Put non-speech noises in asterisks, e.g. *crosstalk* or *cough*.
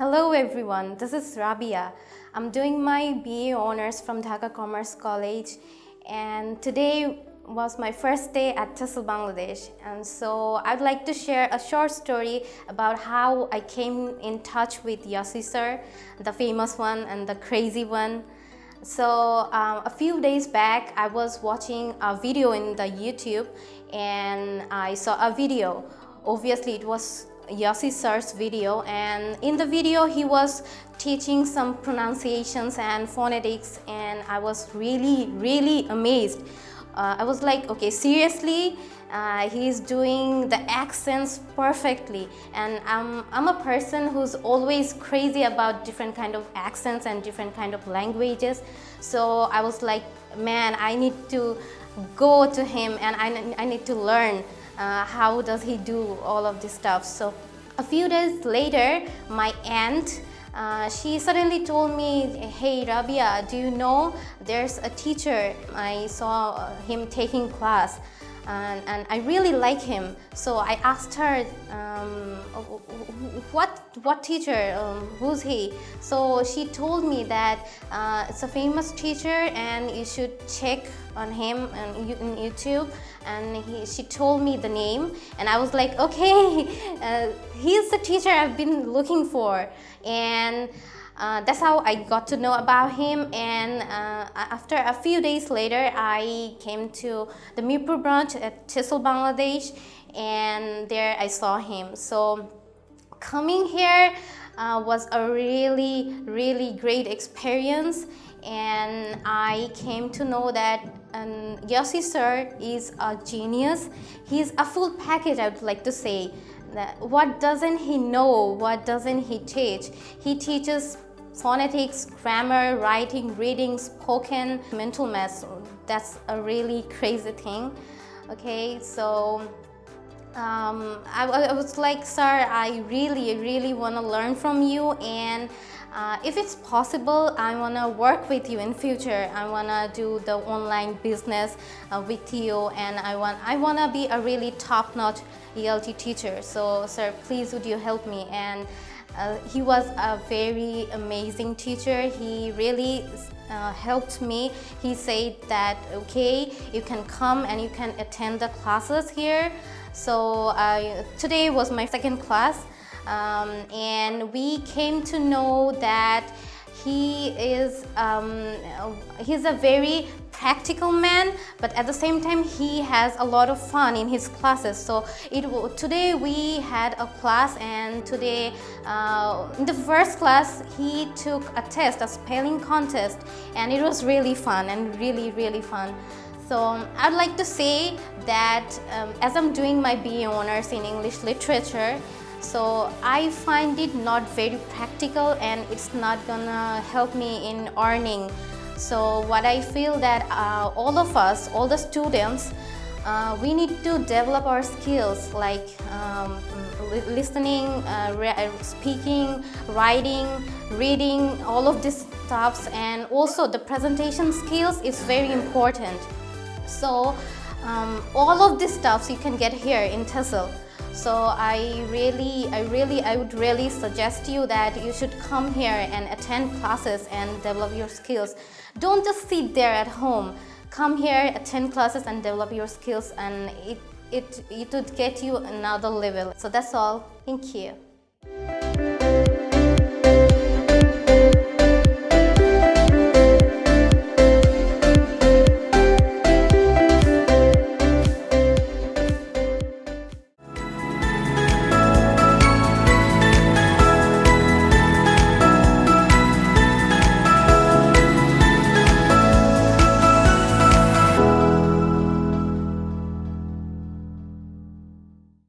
Hello everyone, this is Rabia. I'm doing my BA Honours from Dhaka Commerce College and today was my first day at TESOL Bangladesh and so I'd like to share a short story about how I came in touch with Yossi sir, the famous one and the crazy one. So um, a few days back I was watching a video in the YouTube and I saw a video. Obviously it was Yossi sir's video and in the video he was teaching some pronunciations and phonetics and I was really really amazed. Uh, I was like okay seriously? Uh, he's doing the accents perfectly. And I'm, I'm a person who's always crazy about different kind of accents and different kind of languages. So I was like man I need to go to him and I, I need to learn uh, how does he do all of this stuff. So a few days later, my aunt uh, she suddenly told me, hey Rabia, do you know there's a teacher, I saw him taking class and, and I really like him. So I asked her, um, what, what teacher, um, who's he? So she told me that uh, it's a famous teacher and you should check on him on, YouTube and he, she told me the name and I was like, okay, *laughs* uh, he's the teacher I've been looking for. And uh, that's how I got to know about him and uh, after a few days later I came to the Mirpur branch at TESOL Bangladesh and there I saw him. So coming here uh, was a really really great experience and I came to know that um, Yossi sir is a genius. He's a full package I would like to say. What doesn't he know? What doesn't he teach? He teaches phonetics, grammar, writing, reading, spoken, mental math. That's a really crazy thing. Okay, so um, I, I, was like, sir, I really, really want to learn from you and uh, if it's possible, I want to work with you in future. I want to do the online business uh, with you and I want, I want to be a really top-notch ELT teacher. So, sir, please would you help me? And uh, he was a very amazing teacher. He really uh, helped me. He said that, okay, you can come and you can attend the classes here. So today was my second class um, and we came to know that he is um, he's a very practical man but at the same time he has a lot of fun in his classes. So it today we had a class and today uh, in the first class he took a test a spelling contest and it was really fun and really really fun. So I'd like to say that um, as I'm doing my BA Honours in English Literature so I find it not very practical and it's not gonna help me in earning. So what I feel that uh, all of us, all the students, uh, we need to develop our skills like um, listening, uh, uh, speaking, writing, reading, all of these stuffs and also the presentation skills is very important. So um, all of these stuffs you can get here in TESOL. So I really, I really, I would really suggest you that you should come here and attend classes and develop your skills. Don't just sit there at home. Come here, attend classes and develop your skills and it, it, it would get you another level. So that's all. Thank you.